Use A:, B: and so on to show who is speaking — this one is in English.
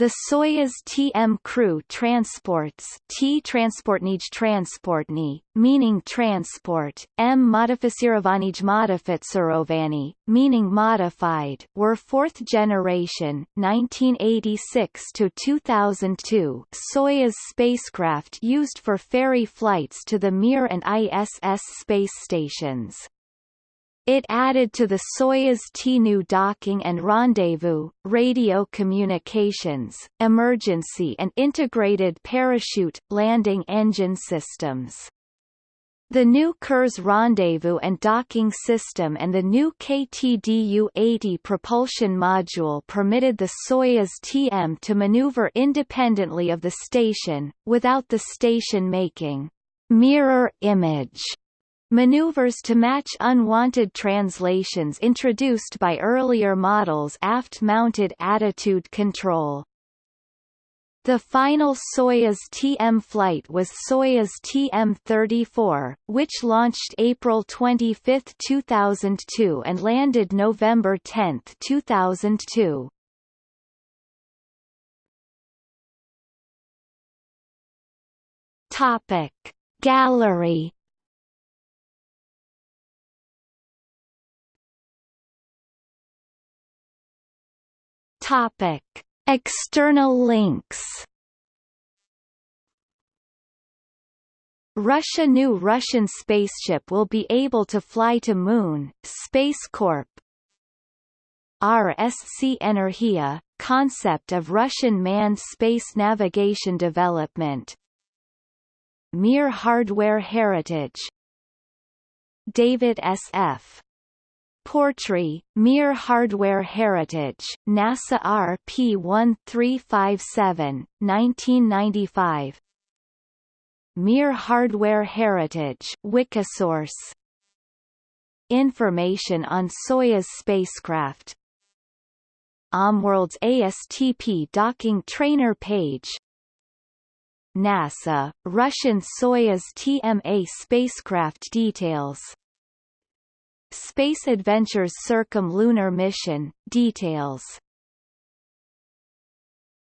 A: The Soyuz TM crew transports T transportnij transportni, meaning transport, M modificirovanij modificarovani, meaning modified, were fourth generation 1986 to 2002 Soyuz spacecraft used for ferry flights to the Mir and ISS space stations. It added to the Soyuz T new docking and rendezvous, radio communications, emergency and integrated parachute, landing engine systems. The new Kurs rendezvous and docking system and the new KTDU-80 propulsion module permitted the Soyuz TM to maneuver independently of the station, without the station making mirror image Maneuvers to match unwanted translations introduced by earlier models aft-mounted attitude control. The final Soyuz TM flight was Soyuz TM-34, which launched April 25, 2002 and landed November 10, 2002. Topic Gallery Topic: External links. Russia New Russian spaceship will be able to fly to Moon, Space Corp. RSC Energia, concept of Russian manned space navigation development Mir hardware heritage David S.F. Portree, Mir Hardware Heritage, NASA RP1357, 1995 Mir Hardware Heritage Wikisource. Information on Soyuz spacecraft. OMWorld's ASTP docking trainer page. NASA, Russian Soyuz TMA spacecraft details Space Adventures Circumlunar Mission, details